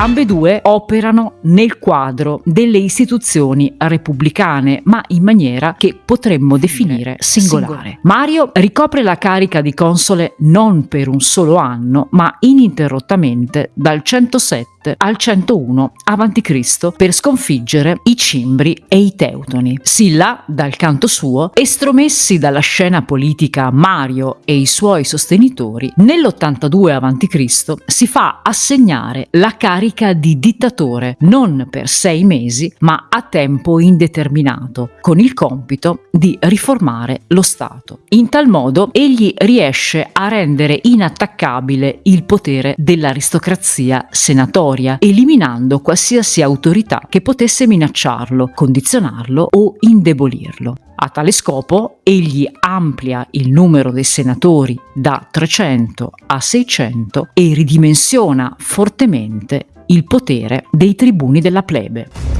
Ambedue operano nel quadro delle istituzioni repubblicane, ma in maniera che potremmo definire singolare. Mario ricopre la carica di console non per un solo anno, ma ininterrottamente dal 107 al 101 a.C. per sconfiggere i Cimbri e i Teutoni. Silla, dal canto suo, estromessi dalla scena politica Mario e i suoi sostenitori, nell'82 a.C. si fa assegnare la carica di dittatore non per sei mesi, ma a tempo indeterminato, con il compito di riformare lo Stato. In tal modo egli riesce a rendere inattaccabile il potere dell'aristocrazia senatoria, eliminando qualsiasi autorità che potesse minacciarlo, condizionarlo o indebolirlo. A tale scopo egli amplia il numero dei senatori da 300 a 600 e ridimensiona fortemente il potere dei tribuni della plebe.